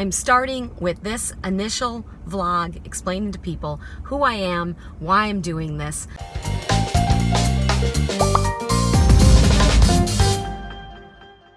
I'm starting with this initial vlog explaining to people who I am, why I'm doing this.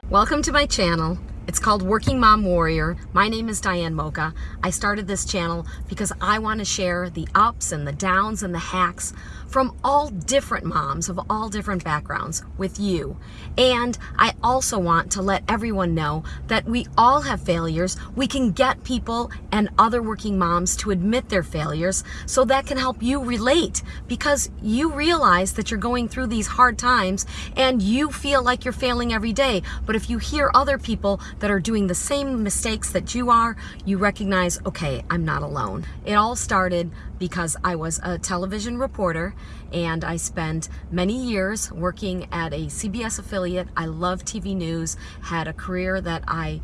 Welcome to my channel. It's called Working Mom Warrior. My name is Diane Mocha. I started this channel because I want to share the ups and the downs and the hacks from all different moms of all different backgrounds with you. And I also want to let everyone know that we all have failures. We can get people and other working moms to admit their failures so that can help you relate because you realize that you're going through these hard times and you feel like you're failing every day. But if you hear other people that are doing the same mistakes that you are, you recognize, okay, I'm not alone. It all started because I was a television reporter and I spent many years working at a CBS affiliate. I love TV news, had a career that I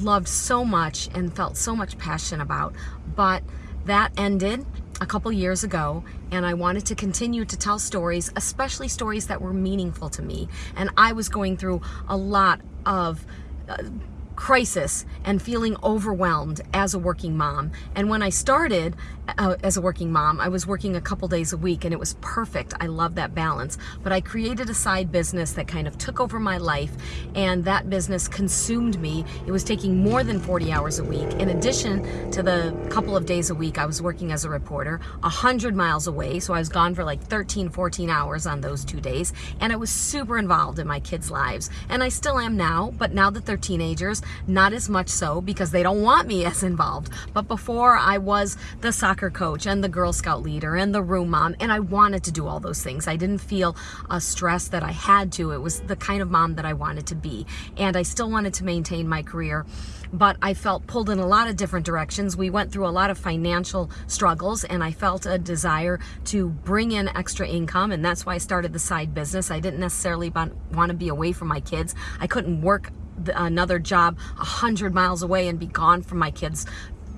loved so much and felt so much passion about. But that ended a couple years ago and I wanted to continue to tell stories, especially stories that were meaningful to me. And I was going through a lot of uh, crisis and feeling overwhelmed as a working mom. And when I started uh, as a working mom, I was working a couple days a week and it was perfect. I love that balance. But I created a side business that kind of took over my life and that business consumed me. It was taking more than 40 hours a week. In addition to the couple of days a week I was working as a reporter, 100 miles away. So I was gone for like 13, 14 hours on those two days. And I was super involved in my kids' lives. And I still am now, but now that they're teenagers, not as much so because they don't want me as involved. But before I was the soccer coach and the Girl Scout leader and the room mom, and I wanted to do all those things. I didn't feel a stress that I had to. It was the kind of mom that I wanted to be. And I still wanted to maintain my career, but I felt pulled in a lot of different directions. We went through a lot of financial struggles and I felt a desire to bring in extra income. And that's why I started the side business. I didn't necessarily want to be away from my kids. I couldn't work another job a hundred miles away and be gone from my kids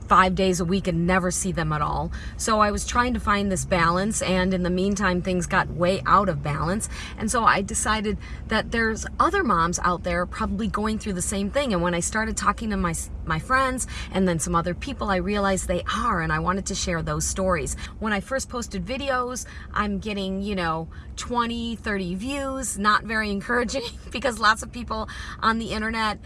five days a week and never see them at all. So I was trying to find this balance and in the meantime things got way out of balance and so I decided that there's other moms out there probably going through the same thing and when I started talking to my my friends and then some other people I realized they are and I wanted to share those stories. When I first posted videos I'm getting you know 20 30 views not very encouraging because lots of people on the internet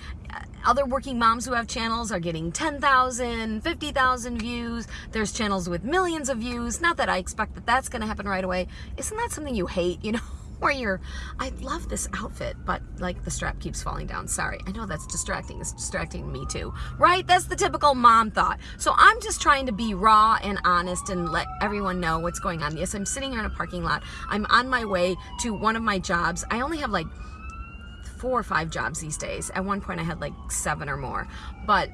other working moms who have channels are getting 10,000, 50,000 views. There's channels with millions of views. Not that I expect that that's going to happen right away. Isn't that something you hate, you know? Where you're, I love this outfit, but like the strap keeps falling down. Sorry, I know that's distracting. It's distracting me too, right? That's the typical mom thought. So I'm just trying to be raw and honest and let everyone know what's going on. Yes, I'm sitting here in a parking lot. I'm on my way to one of my jobs. I only have like four or five jobs these days. At one point I had like seven or more. But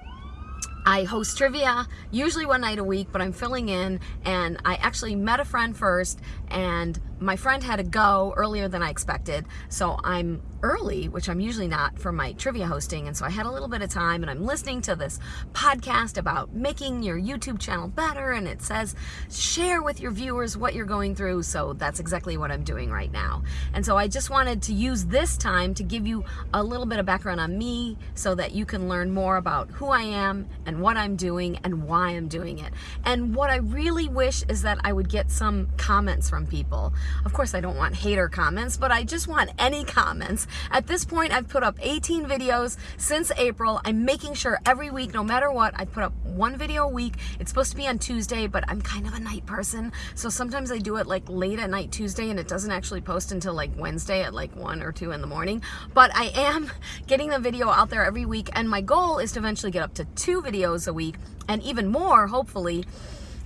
I host trivia, usually one night a week, but I'm filling in and I actually met a friend first and my friend had to go earlier than I expected. So I'm early, which I'm usually not for my trivia hosting. And so I had a little bit of time and I'm listening to this podcast about making your YouTube channel better. And it says, share with your viewers what you're going through. So that's exactly what I'm doing right now. And so I just wanted to use this time to give you a little bit of background on me so that you can learn more about who I am and what I'm doing and why I'm doing it. And what I really wish is that I would get some comments from people. Of course, I don't want hater comments, but I just want any comments at this point, I've put up 18 videos since April. I'm making sure every week, no matter what, I put up one video a week. It's supposed to be on Tuesday, but I'm kind of a night person. So sometimes I do it like late at night Tuesday and it doesn't actually post until like Wednesday at like one or two in the morning. But I am getting the video out there every week. And my goal is to eventually get up to two videos a week and even more, hopefully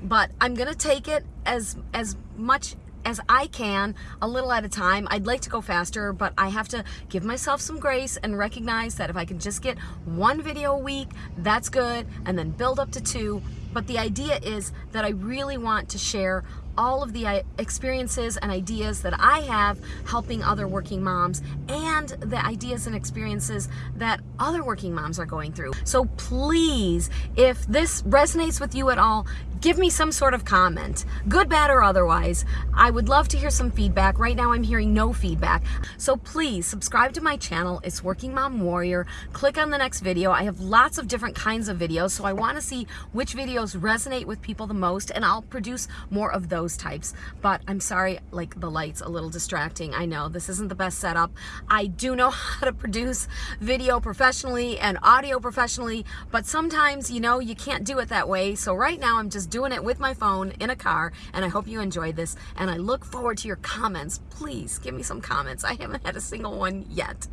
but I'm gonna take it as as much as I can, a little at a time. I'd like to go faster, but I have to give myself some grace and recognize that if I can just get one video a week, that's good, and then build up to two. But the idea is that I really want to share all of the uh, experiences and ideas that I have helping other working moms and the ideas and experiences that other working moms are going through. So please, if this resonates with you at all, give me some sort of comment, good, bad, or otherwise. I would love to hear some feedback. Right now I'm hearing no feedback. So please subscribe to my channel. It's Working Mom Warrior. Click on the next video. I have lots of different kinds of videos, so I want to see which videos resonate with people the most, and I'll produce more of those types. But I'm sorry, like the light's a little distracting. I know this isn't the best setup. I do know how to produce video professionally and audio professionally, but sometimes, you know, you can't do it that way. So right now I'm just doing it with my phone in a car, and I hope you enjoyed this, and I look forward to your comments. Please give me some comments. I haven't had a single one yet.